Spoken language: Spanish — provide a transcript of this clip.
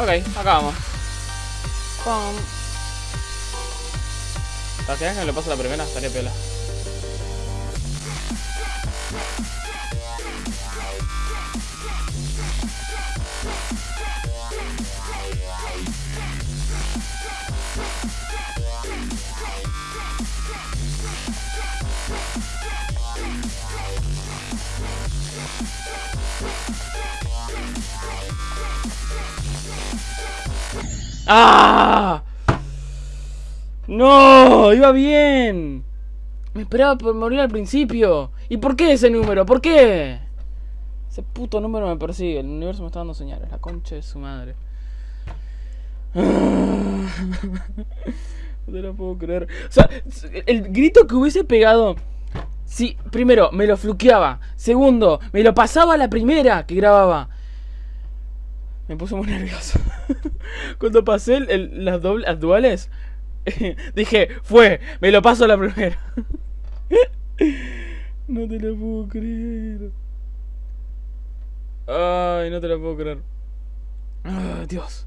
Ok, acabamos. Pum. ¿Te quedas que me lo paso la primera? Estaría pela. ¡Ah! ¡No! ¡Iba bien! Me esperaba por morir al principio. ¿Y por qué ese número? ¿Por qué? Ese puto número me persigue. El universo me está dando señales. La concha de su madre. No te lo puedo creer. O sea, el grito que hubiese pegado. Si, primero, me lo fluqueaba. Segundo, me lo pasaba a la primera que grababa. Me puso muy nervioso. Cuando pasé el- las, las duales, dije, fue, me lo paso la primera. no te lo puedo creer. Ay, no te lo puedo creer. Ay, Dios.